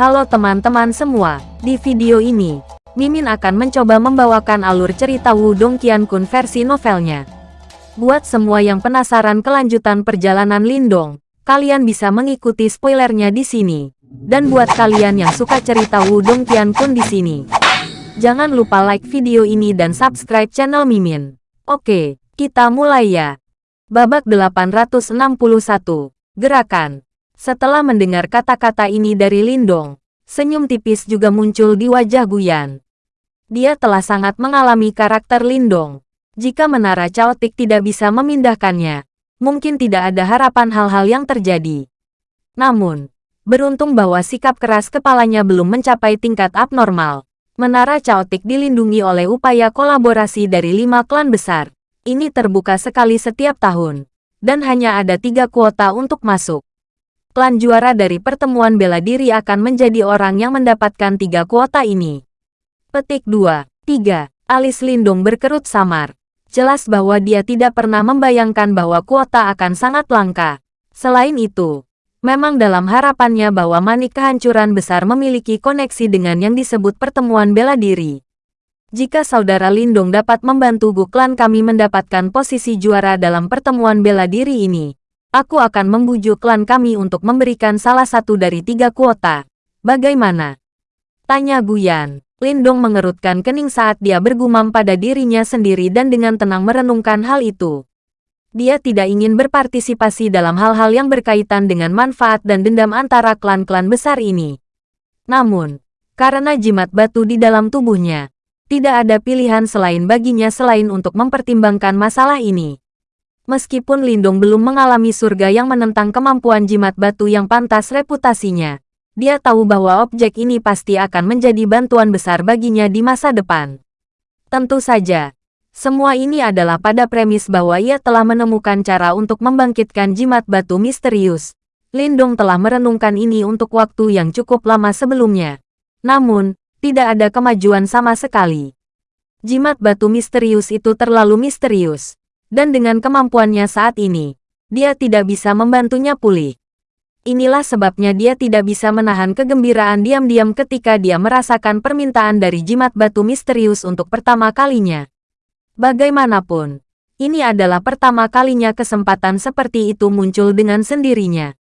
Halo teman-teman semua, di video ini, Mimin akan mencoba membawakan alur cerita Wudong Qiankun versi novelnya. Buat semua yang penasaran kelanjutan perjalanan Lindong, kalian bisa mengikuti spoilernya di sini. Dan buat kalian yang suka cerita Wudong Qiankun di sini, jangan lupa like video ini dan subscribe channel Mimin. Oke, kita mulai ya. Babak 861, Gerakan setelah mendengar kata-kata ini dari Lindong, senyum tipis juga muncul di wajah Guyan. Dia telah sangat mengalami karakter Lindong. Jika menara Chaotic tidak bisa memindahkannya, mungkin tidak ada harapan hal-hal yang terjadi. Namun, beruntung bahwa sikap keras kepalanya belum mencapai tingkat abnormal. Menara Chaotic dilindungi oleh upaya kolaborasi dari lima klan besar. Ini terbuka sekali setiap tahun, dan hanya ada tiga kuota untuk masuk klan juara dari pertemuan bela diri akan menjadi orang yang mendapatkan tiga kuota ini. Petik 2. 3. Alis Lindung berkerut samar. Jelas bahwa dia tidak pernah membayangkan bahwa kuota akan sangat langka. Selain itu, memang dalam harapannya bahwa manik kehancuran besar memiliki koneksi dengan yang disebut pertemuan bela diri. Jika saudara Lindung dapat membantu Gu klan kami mendapatkan posisi juara dalam pertemuan bela diri ini, Aku akan membujuk klan kami untuk memberikan salah satu dari tiga kuota. Bagaimana? Tanya Guyan. Lindong mengerutkan kening saat dia bergumam pada dirinya sendiri dan dengan tenang merenungkan hal itu. Dia tidak ingin berpartisipasi dalam hal-hal yang berkaitan dengan manfaat dan dendam antara klan-klan besar ini. Namun, karena jimat batu di dalam tubuhnya, tidak ada pilihan selain baginya selain untuk mempertimbangkan masalah ini. Meskipun Lindung belum mengalami surga yang menentang kemampuan jimat batu yang pantas reputasinya, dia tahu bahwa objek ini pasti akan menjadi bantuan besar baginya di masa depan. Tentu saja, semua ini adalah pada premis bahwa ia telah menemukan cara untuk membangkitkan jimat batu misterius. Lindung telah merenungkan ini untuk waktu yang cukup lama sebelumnya. Namun, tidak ada kemajuan sama sekali. Jimat batu misterius itu terlalu misterius dan dengan kemampuannya saat ini, dia tidak bisa membantunya pulih. Inilah sebabnya dia tidak bisa menahan kegembiraan diam-diam ketika dia merasakan permintaan dari jimat batu misterius untuk pertama kalinya. Bagaimanapun, ini adalah pertama kalinya kesempatan seperti itu muncul dengan sendirinya.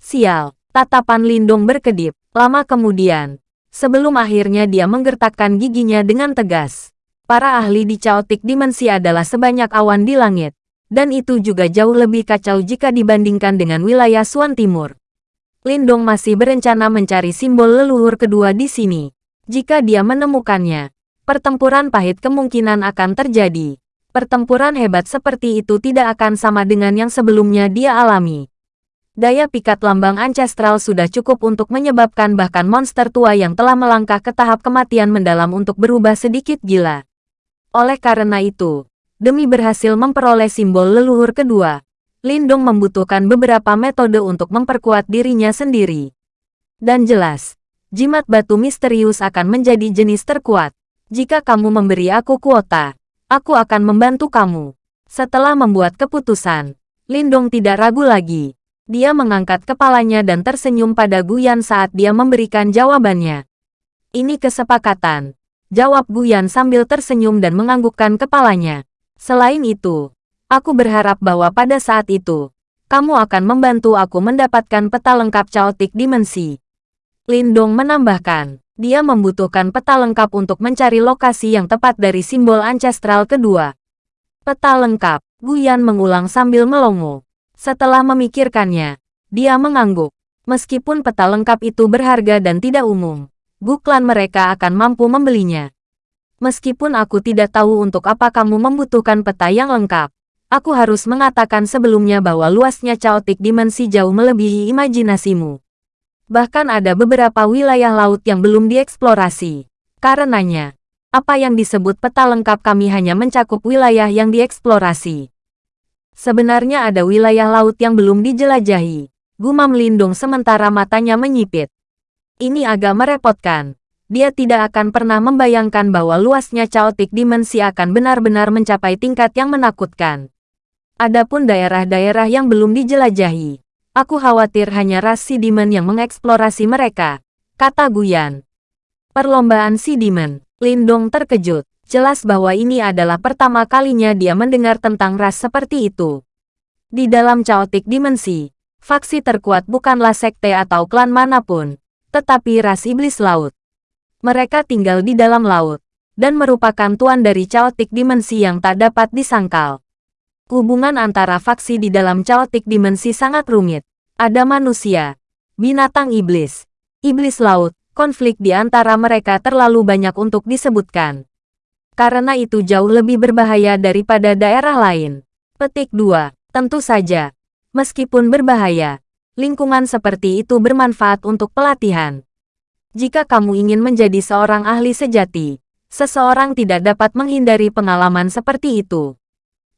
Sial, tatapan Lindung berkedip, lama kemudian, sebelum akhirnya dia menggertakkan giginya dengan tegas para ahli di Chaotic Dimensi adalah sebanyak awan di langit. Dan itu juga jauh lebih kacau jika dibandingkan dengan wilayah Suan Timur. Lindong masih berencana mencari simbol leluhur kedua di sini. Jika dia menemukannya, pertempuran pahit kemungkinan akan terjadi. Pertempuran hebat seperti itu tidak akan sama dengan yang sebelumnya dia alami. Daya pikat lambang ancestral sudah cukup untuk menyebabkan bahkan monster tua yang telah melangkah ke tahap kematian mendalam untuk berubah sedikit gila. Oleh karena itu, demi berhasil memperoleh simbol leluhur kedua, Lindong membutuhkan beberapa metode untuk memperkuat dirinya sendiri. Dan jelas, jimat batu misterius akan menjadi jenis terkuat. Jika kamu memberi aku kuota, aku akan membantu kamu. Setelah membuat keputusan, Lindong tidak ragu lagi. Dia mengangkat kepalanya dan tersenyum pada Guyan saat dia memberikan jawabannya. Ini kesepakatan. Jawab Guyan sambil tersenyum dan menganggukkan kepalanya. Selain itu, aku berharap bahwa pada saat itu, kamu akan membantu aku mendapatkan peta lengkap Chaotic Dimensi. Lindong menambahkan, dia membutuhkan peta lengkap untuk mencari lokasi yang tepat dari simbol ancestral kedua. Peta lengkap, Guyan mengulang sambil melongo. Setelah memikirkannya, dia mengangguk. Meskipun peta lengkap itu berharga dan tidak umum, Buklan mereka akan mampu membelinya. Meskipun aku tidak tahu untuk apa kamu membutuhkan peta yang lengkap, aku harus mengatakan sebelumnya bahwa luasnya caotik dimensi jauh melebihi imajinasimu. Bahkan ada beberapa wilayah laut yang belum dieksplorasi. Karenanya, apa yang disebut peta lengkap kami hanya mencakup wilayah yang dieksplorasi. Sebenarnya ada wilayah laut yang belum dijelajahi. Gumam Lindung sementara matanya menyipit. Ini agak merepotkan. Dia tidak akan pernah membayangkan bahwa luasnya chaotic dimensi akan benar-benar mencapai tingkat yang menakutkan. Adapun daerah-daerah yang belum dijelajahi, aku khawatir hanya ras Sidimen yang mengeksplorasi mereka. kata Guyan. Perlombaan si Demon. Lindong terkejut. Jelas bahwa ini adalah pertama kalinya dia mendengar tentang ras seperti itu. Di dalam Chaotic Dimensi, faksi terkuat bukanlah sekte atau klan mana pun, tetapi ras iblis laut. Mereka tinggal di dalam laut, dan merupakan tuan dari Chaotic Dimensi yang tak dapat disangkal. Hubungan antara faksi di dalam Chaotic Dimensi sangat rumit. Ada manusia, binatang iblis, iblis laut, konflik di antara mereka terlalu banyak untuk disebutkan karena itu jauh lebih berbahaya daripada daerah lain. Petik 2. Tentu saja, meskipun berbahaya, lingkungan seperti itu bermanfaat untuk pelatihan. Jika kamu ingin menjadi seorang ahli sejati, seseorang tidak dapat menghindari pengalaman seperti itu.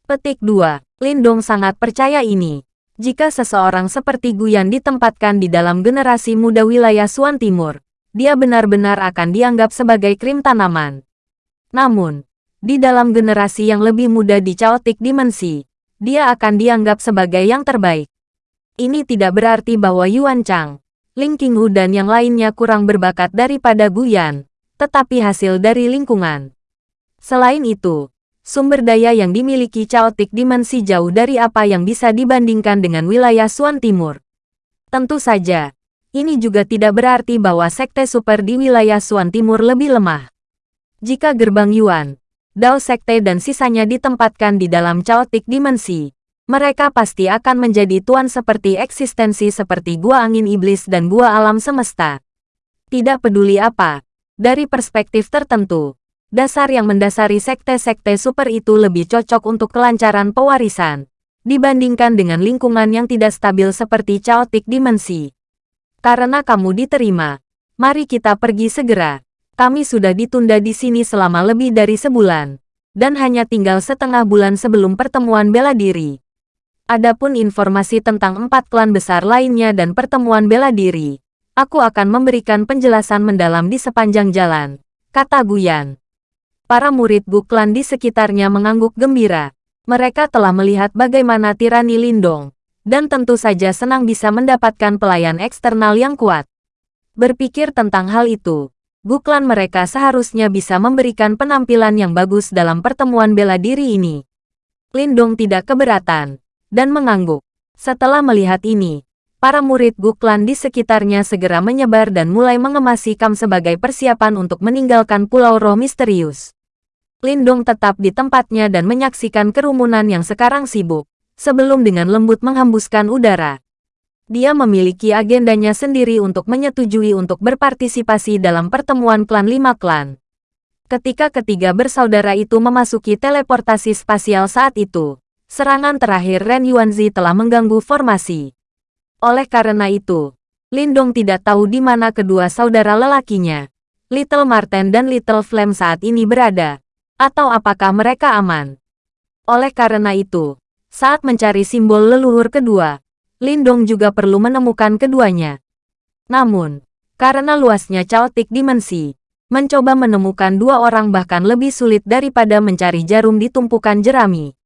Petik 2. Lindong sangat percaya ini. Jika seseorang seperti Guyan ditempatkan di dalam generasi muda wilayah Suan Timur, dia benar-benar akan dianggap sebagai krim tanaman. Namun, di dalam generasi yang lebih muda di Chaotic Dimensi, dia akan dianggap sebagai yang terbaik. Ini tidak berarti bahwa Yuan Chang, Ling Qinghu dan yang lainnya kurang berbakat daripada Guyan, tetapi hasil dari lingkungan. Selain itu, sumber daya yang dimiliki Chaotic Dimensi jauh dari apa yang bisa dibandingkan dengan wilayah Suan Timur. Tentu saja, ini juga tidak berarti bahwa sekte super di wilayah Suan Timur lebih lemah. Jika gerbang Yuan, Dao Sekte dan sisanya ditempatkan di dalam chaotic dimensi, mereka pasti akan menjadi tuan seperti eksistensi seperti gua angin iblis dan gua alam semesta. Tidak peduli apa, dari perspektif tertentu, dasar yang mendasari sekte-sekte super itu lebih cocok untuk kelancaran pewarisan, dibandingkan dengan lingkungan yang tidak stabil seperti chaotic dimensi. Karena kamu diterima, mari kita pergi segera. Kami sudah ditunda di sini selama lebih dari sebulan, dan hanya tinggal setengah bulan sebelum pertemuan bela diri. Adapun informasi tentang empat klan besar lainnya dan pertemuan bela diri, aku akan memberikan penjelasan mendalam di sepanjang jalan, kata Guyan. Para murid Gu klan di sekitarnya mengangguk gembira. Mereka telah melihat bagaimana tirani Lindong, dan tentu saja senang bisa mendapatkan pelayan eksternal yang kuat. Berpikir tentang hal itu, buklan mereka seharusnya bisa memberikan penampilan yang bagus dalam pertemuan bela diri ini. Lindong tidak keberatan, dan mengangguk. Setelah melihat ini, para murid Guklan di sekitarnya segera menyebar dan mulai mengemasi Kam sebagai persiapan untuk meninggalkan Pulau Roh Misterius. Lindong tetap di tempatnya dan menyaksikan kerumunan yang sekarang sibuk, sebelum dengan lembut menghembuskan udara dia memiliki agendanya sendiri untuk menyetujui untuk berpartisipasi dalam pertemuan klan lima klan. Ketika ketiga bersaudara itu memasuki teleportasi spasial saat itu, serangan terakhir Ren Yuanzi telah mengganggu formasi. Oleh karena itu, Lindong tidak tahu di mana kedua saudara lelakinya, Little Marten dan Little Flame saat ini berada, atau apakah mereka aman. Oleh karena itu, saat mencari simbol leluhur kedua, Lindong juga perlu menemukan keduanya. Namun, karena luasnya chaotic dimensi, mencoba menemukan dua orang bahkan lebih sulit daripada mencari jarum di tumpukan jerami.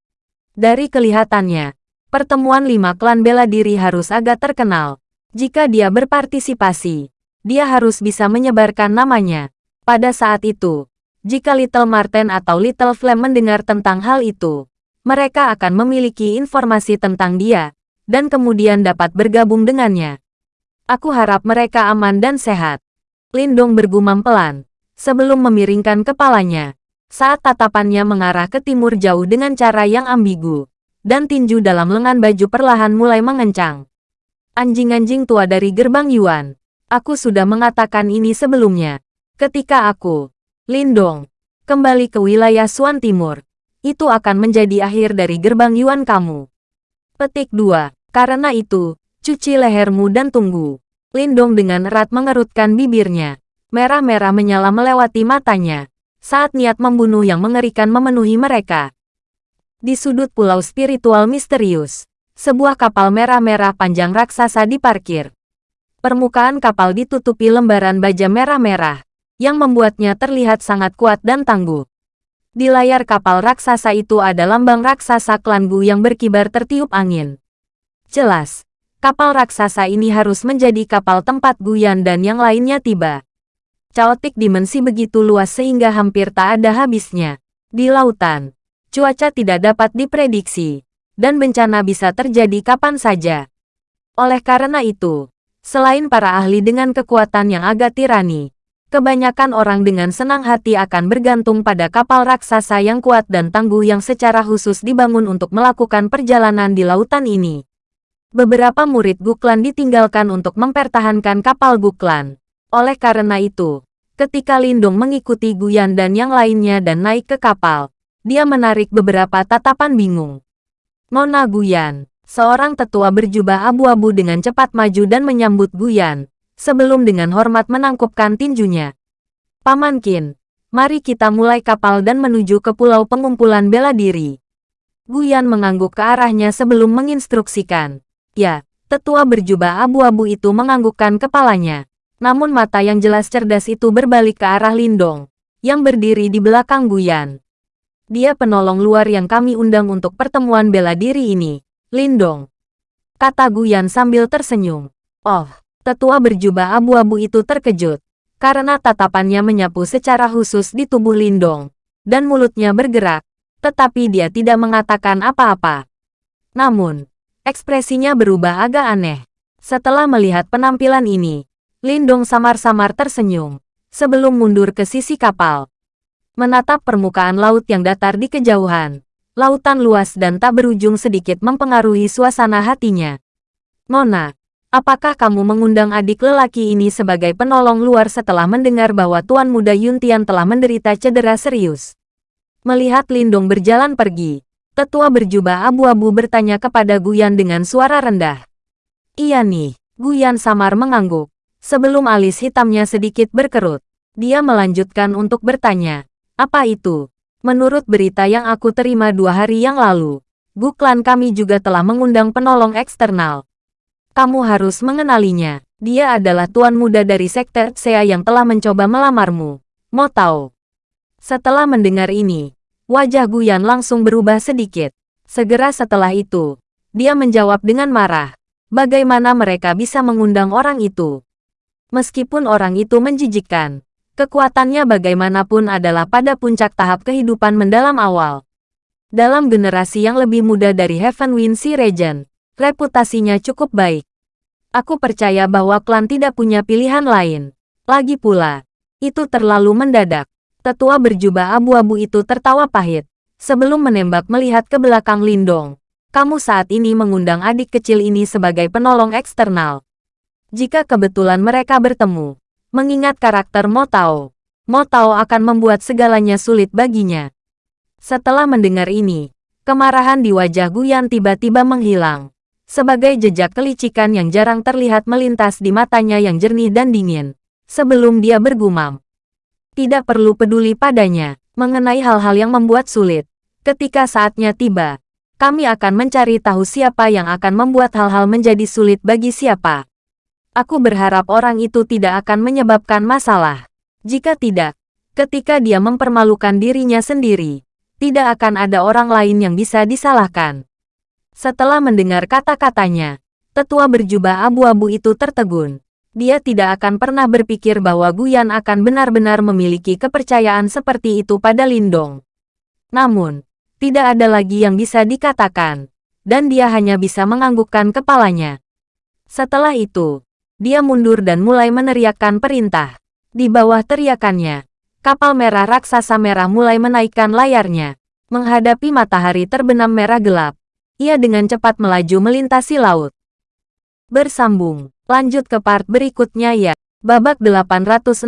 Dari kelihatannya, pertemuan lima klan bela diri harus agak terkenal. Jika dia berpartisipasi, dia harus bisa menyebarkan namanya. Pada saat itu, jika Little Marten atau Little Flame mendengar tentang hal itu, mereka akan memiliki informasi tentang dia, dan kemudian dapat bergabung dengannya. Aku harap mereka aman dan sehat. Lindong bergumam pelan, sebelum memiringkan kepalanya, saat tatapannya mengarah ke timur jauh dengan cara yang ambigu, dan tinju dalam lengan baju perlahan mulai mengencang. Anjing-anjing tua dari gerbang Yuan, aku sudah mengatakan ini sebelumnya. Ketika aku, Lindong, kembali ke wilayah Suan Timur, itu akan menjadi akhir dari gerbang Yuan kamu. Petik 2. Karena itu, cuci lehermu dan tunggu. Lindong dengan erat mengerutkan bibirnya. Merah-merah menyala melewati matanya. Saat niat membunuh yang mengerikan memenuhi mereka. Di sudut pulau spiritual misterius, sebuah kapal merah-merah panjang raksasa diparkir. Permukaan kapal ditutupi lembaran baja merah-merah, yang membuatnya terlihat sangat kuat dan tangguh. Di layar kapal raksasa itu ada lambang raksasa klan Gu yang berkibar tertiup angin. Jelas, Kapal raksasa ini harus menjadi kapal tempat Guyan dan yang lainnya tiba. Caotik dimensi begitu luas sehingga hampir tak ada habisnya. Di lautan, cuaca tidak dapat diprediksi, dan bencana bisa terjadi kapan saja. Oleh karena itu, selain para ahli dengan kekuatan yang agak tirani, kebanyakan orang dengan senang hati akan bergantung pada kapal raksasa yang kuat dan tangguh yang secara khusus dibangun untuk melakukan perjalanan di lautan ini. Beberapa murid Guklan ditinggalkan untuk mempertahankan kapal Guklan. Oleh karena itu, ketika Lindung mengikuti Guyan dan yang lainnya dan naik ke kapal, dia menarik beberapa tatapan bingung. Nona Guyan, seorang tetua berjubah abu-abu dengan cepat maju dan menyambut Guyan, sebelum dengan hormat menangkupkan tinjunya. Paman Qin, mari kita mulai kapal dan menuju ke pulau pengumpulan bela diri. Guyan mengangguk ke arahnya sebelum menginstruksikan. Ya, tetua berjubah abu-abu itu menganggukkan kepalanya. Namun mata yang jelas cerdas itu berbalik ke arah Lindong, yang berdiri di belakang Guyan. Dia penolong luar yang kami undang untuk pertemuan bela diri ini, Lindong. Kata Guyan sambil tersenyum. Oh, tetua berjubah abu-abu itu terkejut, karena tatapannya menyapu secara khusus di tubuh Lindong, dan mulutnya bergerak, tetapi dia tidak mengatakan apa-apa. Namun, Ekspresinya berubah agak aneh. Setelah melihat penampilan ini, Lindong samar-samar tersenyum, sebelum mundur ke sisi kapal. Menatap permukaan laut yang datar di kejauhan, lautan luas dan tak berujung sedikit mempengaruhi suasana hatinya. Nona, apakah kamu mengundang adik lelaki ini sebagai penolong luar setelah mendengar bahwa Tuan Muda Yuntian telah menderita cedera serius? Melihat Lindong berjalan pergi, Tetua berjubah abu-abu bertanya kepada Guyan dengan suara rendah. Iya nih, Guyan samar mengangguk. Sebelum alis hitamnya sedikit berkerut, dia melanjutkan untuk bertanya. Apa itu? Menurut berita yang aku terima dua hari yang lalu, Buklan kami juga telah mengundang penolong eksternal. Kamu harus mengenalinya. Dia adalah tuan muda dari sekte Sea yang telah mencoba melamarmu. Mau tahu? Setelah mendengar ini, Wajah Guyan langsung berubah sedikit. Segera setelah itu, dia menjawab dengan marah. Bagaimana mereka bisa mengundang orang itu? Meskipun orang itu menjijikkan, kekuatannya bagaimanapun adalah pada puncak tahap kehidupan mendalam awal. Dalam generasi yang lebih muda dari Heaven Wind Sea Regent, reputasinya cukup baik. Aku percaya bahwa klan tidak punya pilihan lain. Lagi pula, itu terlalu mendadak. Tetua berjubah abu-abu itu tertawa pahit. Sebelum menembak melihat ke belakang Lindong. Kamu saat ini mengundang adik kecil ini sebagai penolong eksternal. Jika kebetulan mereka bertemu, mengingat karakter Motao, Motao akan membuat segalanya sulit baginya. Setelah mendengar ini, kemarahan di wajah Guyan tiba-tiba menghilang. Sebagai jejak kelicikan yang jarang terlihat melintas di matanya yang jernih dan dingin. Sebelum dia bergumam, tidak perlu peduli padanya, mengenai hal-hal yang membuat sulit. Ketika saatnya tiba, kami akan mencari tahu siapa yang akan membuat hal-hal menjadi sulit bagi siapa. Aku berharap orang itu tidak akan menyebabkan masalah. Jika tidak, ketika dia mempermalukan dirinya sendiri, tidak akan ada orang lain yang bisa disalahkan. Setelah mendengar kata-katanya, tetua berjubah abu-abu itu tertegun dia tidak akan pernah berpikir bahwa Guyan akan benar-benar memiliki kepercayaan seperti itu pada Lindong. Namun, tidak ada lagi yang bisa dikatakan, dan dia hanya bisa menganggukkan kepalanya. Setelah itu, dia mundur dan mulai meneriakkan perintah. Di bawah teriakannya, kapal merah raksasa merah mulai menaikkan layarnya. Menghadapi matahari terbenam merah gelap, ia dengan cepat melaju melintasi laut. Bersambung Lanjut ke part berikutnya ya. Babak 862.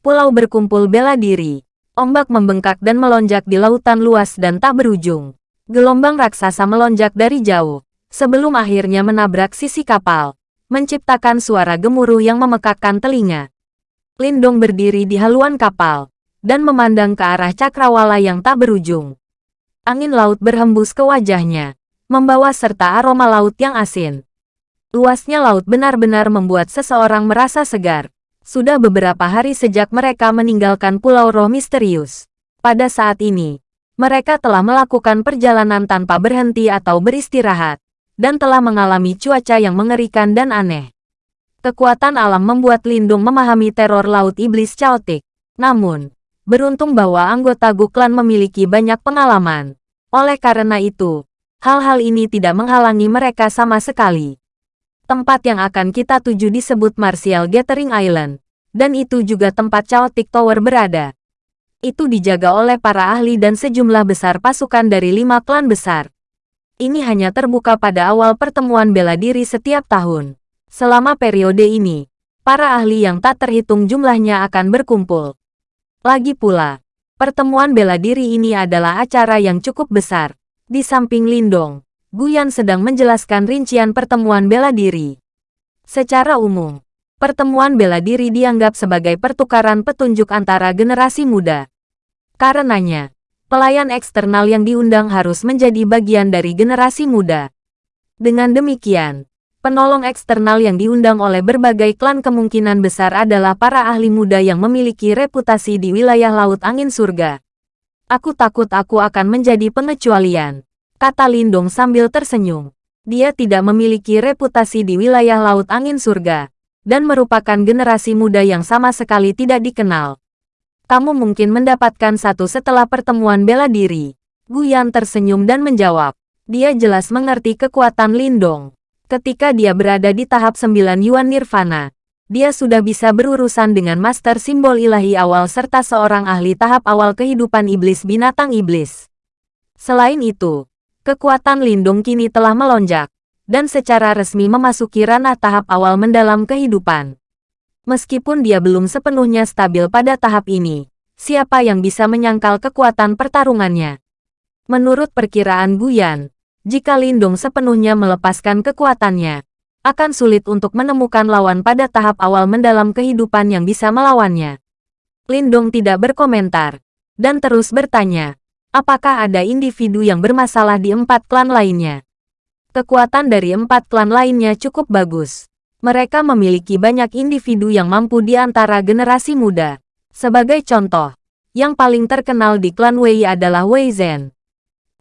Pulau berkumpul bela diri. Ombak membengkak dan melonjak di lautan luas dan tak berujung. Gelombang raksasa melonjak dari jauh, sebelum akhirnya menabrak sisi kapal, menciptakan suara gemuruh yang memekakkan telinga. Lindong berdiri di haluan kapal, dan memandang ke arah cakrawala yang tak berujung. Angin laut berhembus ke wajahnya, membawa serta aroma laut yang asin. Luasnya laut benar-benar membuat seseorang merasa segar. Sudah beberapa hari sejak mereka meninggalkan Pulau Roh Misterius. Pada saat ini, mereka telah melakukan perjalanan tanpa berhenti atau beristirahat. Dan telah mengalami cuaca yang mengerikan dan aneh. Kekuatan alam membuat Lindung memahami teror Laut Iblis Chaotic. Namun, beruntung bahwa anggota Gu Clan memiliki banyak pengalaman. Oleh karena itu, hal-hal ini tidak menghalangi mereka sama sekali. Tempat yang akan kita tuju disebut Martial Gathering Island, dan itu juga tempat Chaotic Tower berada itu dijaga oleh para ahli dan sejumlah besar pasukan dari lima klan besar. Ini hanya terbuka pada awal pertemuan bela diri setiap tahun. Selama periode ini, para ahli yang tak terhitung jumlahnya akan berkumpul. Lagi pula, pertemuan bela diri ini adalah acara yang cukup besar. Di samping Lindong, Guyan sedang menjelaskan rincian pertemuan bela diri. Secara umum, pertemuan bela diri dianggap sebagai pertukaran petunjuk antara generasi muda. Karenanya, pelayan eksternal yang diundang harus menjadi bagian dari generasi muda. Dengan demikian, penolong eksternal yang diundang oleh berbagai klan kemungkinan besar adalah para ahli muda yang memiliki reputasi di wilayah Laut Angin Surga. Aku takut aku akan menjadi pengecualian, kata Lindong sambil tersenyum. Dia tidak memiliki reputasi di wilayah Laut Angin Surga, dan merupakan generasi muda yang sama sekali tidak dikenal kamu mungkin mendapatkan satu setelah pertemuan bela diri. Guyan tersenyum dan menjawab. Dia jelas mengerti kekuatan Lindong. Ketika dia berada di tahap 9 Yuan Nirvana, dia sudah bisa berurusan dengan master simbol ilahi awal serta seorang ahli tahap awal kehidupan iblis binatang iblis. Selain itu, kekuatan Lindong kini telah melonjak, dan secara resmi memasuki ranah tahap awal mendalam kehidupan. Meskipun dia belum sepenuhnya stabil pada tahap ini, siapa yang bisa menyangkal kekuatan pertarungannya? Menurut perkiraan Guyan, jika Lindung sepenuhnya melepaskan kekuatannya, akan sulit untuk menemukan lawan pada tahap awal mendalam kehidupan yang bisa melawannya. Lindung tidak berkomentar, dan terus bertanya, apakah ada individu yang bermasalah di empat klan lainnya? Kekuatan dari empat klan lainnya cukup bagus. Mereka memiliki banyak individu yang mampu di antara generasi muda. Sebagai contoh, yang paling terkenal di klan Wei adalah Wei Zhen.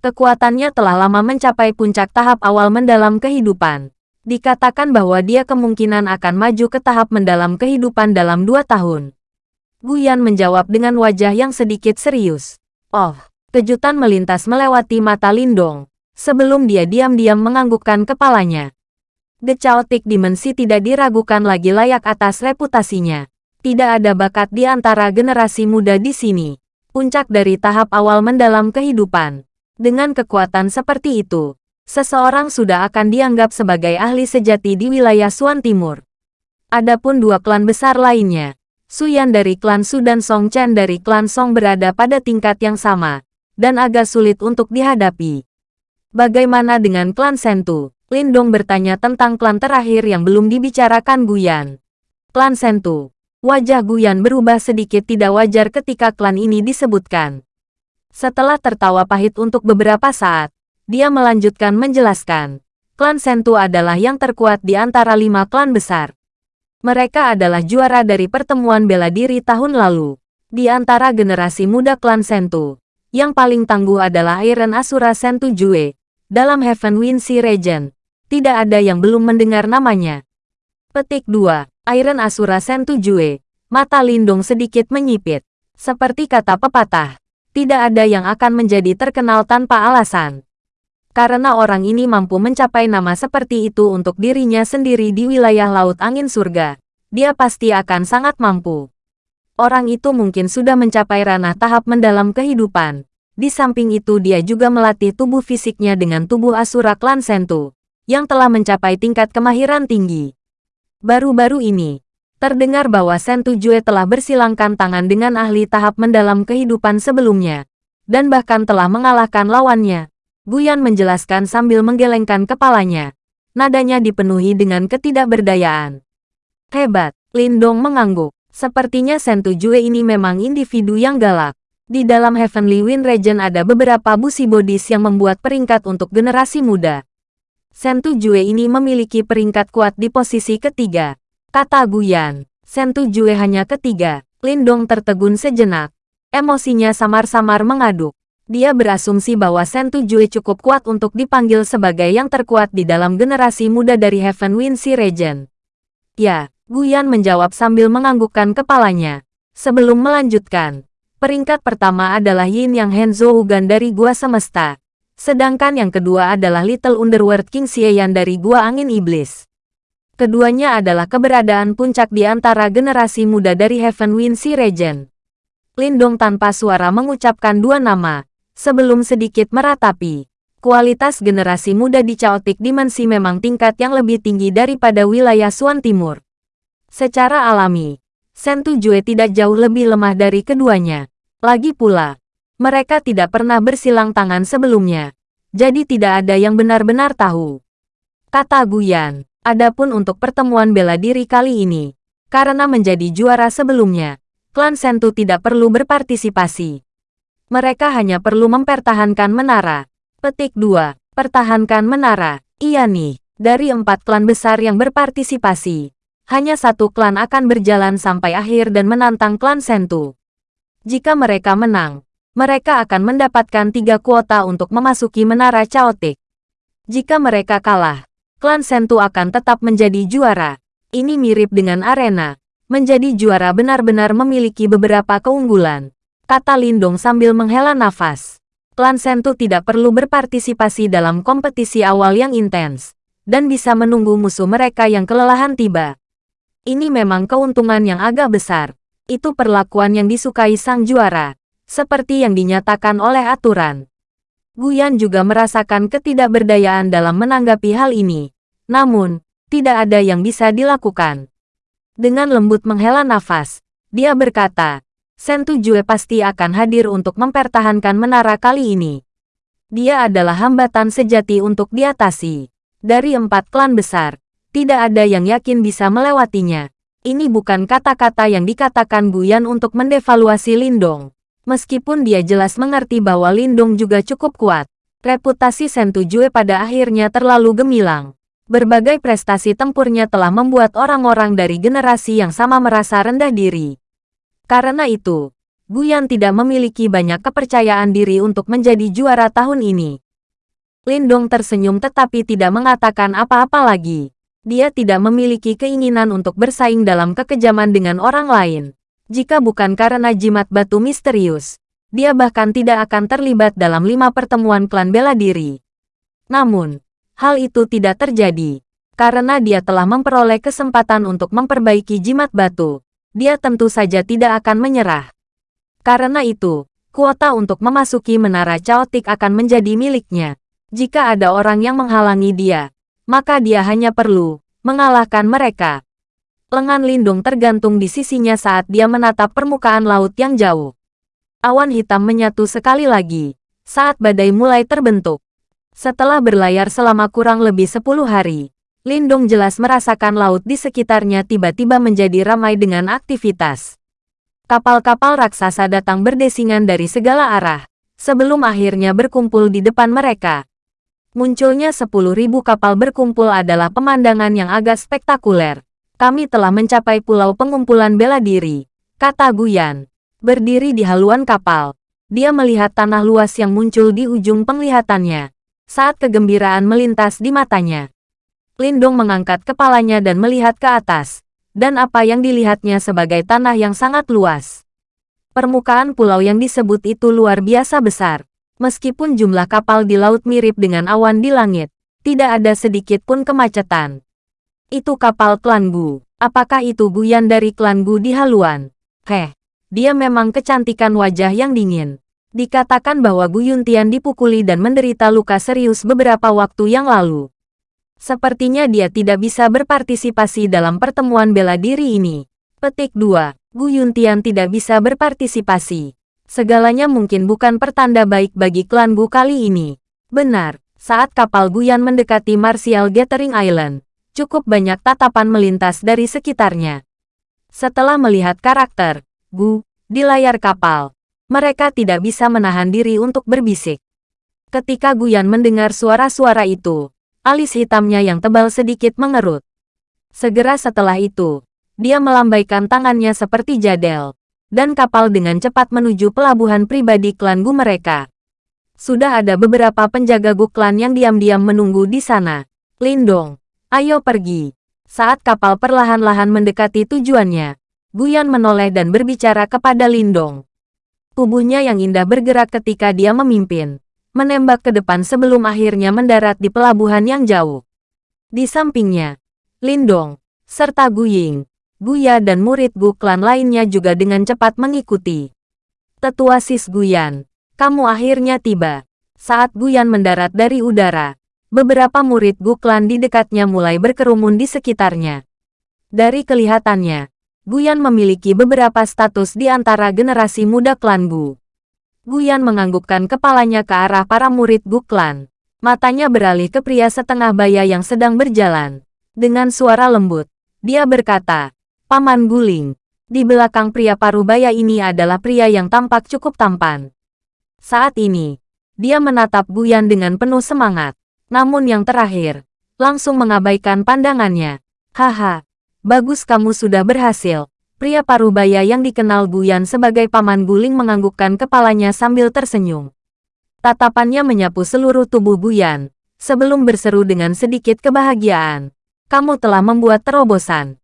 Kekuatannya telah lama mencapai puncak tahap awal mendalam kehidupan. Dikatakan bahwa dia kemungkinan akan maju ke tahap mendalam kehidupan dalam dua tahun. Guyan menjawab dengan wajah yang sedikit serius. Oh, kejutan melintas melewati mata Lindong. Sebelum dia diam-diam menganggukkan kepalanya. The Chaotic Dimensi tidak diragukan lagi layak atas reputasinya. Tidak ada bakat di antara generasi muda di sini. Puncak dari tahap awal mendalam kehidupan. Dengan kekuatan seperti itu, seseorang sudah akan dianggap sebagai ahli sejati di wilayah Suan Timur. Adapun dua klan besar lainnya, Suyan dari klan Su dan Song Chen dari klan Song berada pada tingkat yang sama, dan agak sulit untuk dihadapi. Bagaimana dengan klan Sentu? Lindong bertanya tentang klan terakhir yang belum dibicarakan Guyan. Klan Sentu. Wajah Guyan berubah sedikit tidak wajar ketika klan ini disebutkan. Setelah tertawa pahit untuk beberapa saat, dia melanjutkan menjelaskan. Klan Sentu adalah yang terkuat di antara lima klan besar. Mereka adalah juara dari pertemuan bela diri tahun lalu. Di antara generasi muda klan Sentu, yang paling tangguh adalah Iron Asura Sentu Jue, dalam Heaven Wind Sea Region, tidak ada yang belum mendengar namanya. Petik 2. Iron Asura Sentu Jue. Mata Lindung sedikit menyipit. Seperti kata pepatah, tidak ada yang akan menjadi terkenal tanpa alasan. Karena orang ini mampu mencapai nama seperti itu untuk dirinya sendiri di wilayah Laut Angin Surga, dia pasti akan sangat mampu. Orang itu mungkin sudah mencapai ranah tahap mendalam kehidupan. Di samping itu dia juga melatih tubuh fisiknya dengan tubuh Asura Klan Sentu yang telah mencapai tingkat kemahiran tinggi. Baru-baru ini, terdengar bahwa Sentu Jue telah bersilangkan tangan dengan ahli tahap mendalam kehidupan sebelumnya, dan bahkan telah mengalahkan lawannya. Guyan menjelaskan sambil menggelengkan kepalanya. Nadanya dipenuhi dengan ketidakberdayaan. Hebat, Lindong mengangguk. Sepertinya Sentu Jue ini memang individu yang galak. Di dalam Heavenly Wind Region ada beberapa busi bodis yang membuat peringkat untuk generasi muda. Sentu Jue ini memiliki peringkat kuat di posisi ketiga. Kata Guyan, Sentu Jue hanya ketiga. Lindong tertegun sejenak. Emosinya samar-samar mengaduk. Dia berasumsi bahwa Sentu Jue cukup kuat untuk dipanggil sebagai yang terkuat di dalam generasi muda dari Heaven Wind Sea Regent. Ya, Guyan menjawab sambil menganggukkan kepalanya. Sebelum melanjutkan, peringkat pertama adalah Yin Yang Henzo Ugan dari Gua Semesta. Sedangkan yang kedua adalah Little Underworld King Xieyan dari Gua Angin Iblis. Keduanya adalah keberadaan puncak di antara generasi muda dari Heaven Wind Sea Regent. Lindong tanpa suara mengucapkan dua nama, Sebelum sedikit meratapi, kualitas generasi muda di Chaotic Dimensi memang tingkat yang lebih tinggi daripada wilayah Suan Timur. Secara alami, Sentu Jue tidak jauh lebih lemah dari keduanya. Lagi pula, mereka tidak pernah bersilang tangan sebelumnya, jadi tidak ada yang benar-benar tahu. Kata Guyan, adapun untuk pertemuan bela diri kali ini, karena menjadi juara sebelumnya, klan Sentu tidak perlu berpartisipasi. Mereka hanya perlu mempertahankan menara. Petik 2. Pertahankan menara. Iya nih, dari empat klan besar yang berpartisipasi, hanya satu klan akan berjalan sampai akhir dan menantang klan Sentu. Jika mereka menang, mereka akan mendapatkan tiga kuota untuk memasuki menara Chaotic. Jika mereka kalah, klan Sentu akan tetap menjadi juara. Ini mirip dengan arena. Menjadi juara benar-benar memiliki beberapa keunggulan kata Lindong sambil menghela nafas. Klan Sentu tidak perlu berpartisipasi dalam kompetisi awal yang intens, dan bisa menunggu musuh mereka yang kelelahan tiba. Ini memang keuntungan yang agak besar. Itu perlakuan yang disukai sang juara, seperti yang dinyatakan oleh aturan. Guyan juga merasakan ketidakberdayaan dalam menanggapi hal ini. Namun, tidak ada yang bisa dilakukan. Dengan lembut menghela nafas, dia berkata, Sentu Jue pasti akan hadir untuk mempertahankan menara kali ini. Dia adalah hambatan sejati untuk diatasi. Dari empat klan besar, tidak ada yang yakin bisa melewatinya. Ini bukan kata-kata yang dikatakan Guyan untuk mendevaluasi Lindong. Meskipun dia jelas mengerti bahwa Lindong juga cukup kuat, reputasi Sentu Jue pada akhirnya terlalu gemilang. Berbagai prestasi tempurnya telah membuat orang-orang dari generasi yang sama merasa rendah diri. Karena itu, Guyan tidak memiliki banyak kepercayaan diri untuk menjadi juara tahun ini. Lindong tersenyum tetapi tidak mengatakan apa-apa lagi. Dia tidak memiliki keinginan untuk bersaing dalam kekejaman dengan orang lain. Jika bukan karena jimat batu misterius, dia bahkan tidak akan terlibat dalam lima pertemuan klan bela diri. Namun, hal itu tidak terjadi, karena dia telah memperoleh kesempatan untuk memperbaiki jimat batu dia tentu saja tidak akan menyerah. Karena itu, kuota untuk memasuki menara caotik akan menjadi miliknya. Jika ada orang yang menghalangi dia, maka dia hanya perlu mengalahkan mereka. Lengan Lindung tergantung di sisinya saat dia menatap permukaan laut yang jauh. Awan hitam menyatu sekali lagi saat badai mulai terbentuk. Setelah berlayar selama kurang lebih 10 hari, Lindong jelas merasakan laut di sekitarnya tiba-tiba menjadi ramai dengan aktivitas. Kapal-kapal raksasa datang berdesingan dari segala arah, sebelum akhirnya berkumpul di depan mereka. Munculnya 10.000 kapal berkumpul adalah pemandangan yang agak spektakuler. Kami telah mencapai pulau pengumpulan bela diri, kata Guyan. Berdiri di haluan kapal, dia melihat tanah luas yang muncul di ujung penglihatannya. Saat kegembiraan melintas di matanya, Lindong mengangkat kepalanya dan melihat ke atas, dan apa yang dilihatnya sebagai tanah yang sangat luas. Permukaan pulau yang disebut itu luar biasa besar. Meskipun jumlah kapal di laut mirip dengan awan di langit, tidak ada sedikit pun kemacetan. Itu kapal klan Gu. Apakah itu Guyan dari klan Gu di haluan? Heh, dia memang kecantikan wajah yang dingin. Dikatakan bahwa Gu Yuntian dipukuli dan menderita luka serius beberapa waktu yang lalu. Sepertinya dia tidak bisa berpartisipasi dalam pertemuan bela diri ini. Petik 2. Gu Yuntian tidak bisa berpartisipasi. Segalanya mungkin bukan pertanda baik bagi klan Gu kali ini. Benar, saat kapal Guyan mendekati Martial Gathering Island, cukup banyak tatapan melintas dari sekitarnya. Setelah melihat karakter Gu di layar kapal, mereka tidak bisa menahan diri untuk berbisik. Ketika Guyan mendengar suara-suara itu, Alis hitamnya yang tebal sedikit mengerut. Segera setelah itu, dia melambaikan tangannya seperti jadel, dan kapal dengan cepat menuju pelabuhan pribadi klan Gu mereka. Sudah ada beberapa penjaga Guklan yang diam-diam menunggu di sana. Lindong, ayo pergi. Saat kapal perlahan-lahan mendekati tujuannya, Guyan menoleh dan berbicara kepada Lindong. Tubuhnya yang indah bergerak ketika dia memimpin, menembak ke depan sebelum akhirnya mendarat di pelabuhan yang jauh. Di sampingnya, Lindong, serta Guying, Guya dan murid Gu klan lainnya juga dengan cepat mengikuti. Tetua Sis Guyan, kamu akhirnya tiba. Saat Guyan mendarat dari udara, beberapa murid Gu klan di dekatnya mulai berkerumun di sekitarnya. Dari kelihatannya, Guyan memiliki beberapa status di antara generasi muda klan Gu. Guyan menganggukkan kepalanya ke arah para murid Gu klan. Matanya beralih ke pria setengah baya yang sedang berjalan. Dengan suara lembut, dia berkata, Paman Guling, di belakang pria parubaya ini adalah pria yang tampak cukup tampan. Saat ini, dia menatap Guyan dengan penuh semangat. Namun yang terakhir, langsung mengabaikan pandangannya. Haha, Bagus kamu sudah berhasil. Pria parubaya yang dikenal Guyan sebagai paman guling menganggukkan kepalanya sambil tersenyum. Tatapannya menyapu seluruh tubuh Guyan, sebelum berseru dengan sedikit kebahagiaan. Kamu telah membuat terobosan.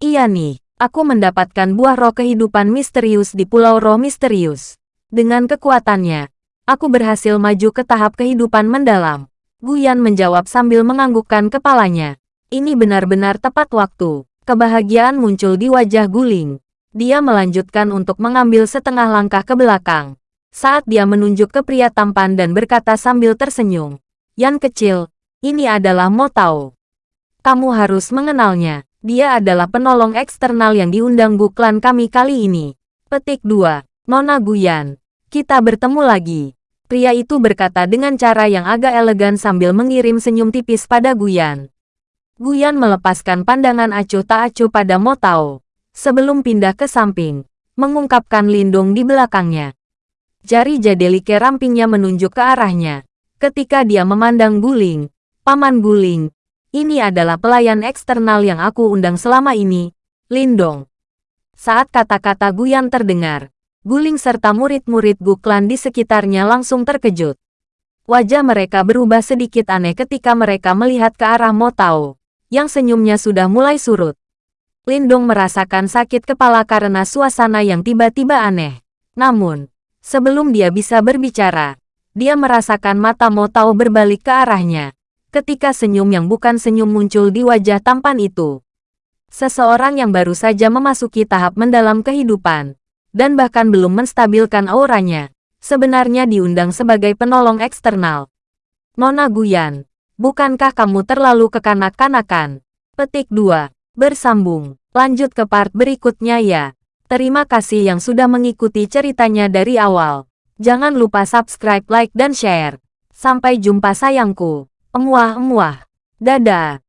Iya nih, aku mendapatkan buah roh kehidupan misterius di Pulau Roh Misterius. Dengan kekuatannya, aku berhasil maju ke tahap kehidupan mendalam. Guyan menjawab sambil menganggukkan kepalanya. Ini benar-benar tepat waktu. Kebahagiaan muncul di wajah Guling. Dia melanjutkan untuk mengambil setengah langkah ke belakang. Saat dia menunjuk ke pria tampan dan berkata sambil tersenyum. Yan kecil, ini adalah Mo Tao. Kamu harus mengenalnya. Dia adalah penolong eksternal yang diundang buklan kami kali ini. Petik 2. Nona Guyan. Kita bertemu lagi. Pria itu berkata dengan cara yang agak elegan sambil mengirim senyum tipis pada Guyan. Guyan melepaskan pandangan acuh tak acuh pada Mo Tao. Sebelum pindah ke samping, mengungkapkan lindung di belakangnya. Jari jadelike rampingnya menunjuk ke arahnya. Ketika dia memandang Guling, Paman Guling, ini adalah pelayan eksternal yang aku undang selama ini, Lindong. Saat kata-kata Guyan terdengar, Guling serta murid-murid Guklan di sekitarnya langsung terkejut. Wajah mereka berubah sedikit aneh ketika mereka melihat ke arah Mo Tao yang senyumnya sudah mulai surut. Lindong merasakan sakit kepala karena suasana yang tiba-tiba aneh. Namun, sebelum dia bisa berbicara, dia merasakan mata Mo Tao berbalik ke arahnya. Ketika senyum yang bukan senyum muncul di wajah tampan itu. Seseorang yang baru saja memasuki tahap mendalam kehidupan, dan bahkan belum menstabilkan auranya, sebenarnya diundang sebagai penolong eksternal. Nona Guyan, Bukankah kamu terlalu kekanak-kanakan? Petik 2. Bersambung. Lanjut ke part berikutnya ya. Terima kasih yang sudah mengikuti ceritanya dari awal. Jangan lupa subscribe, like, dan share. Sampai jumpa sayangku. Emuah-emuah. Dadah.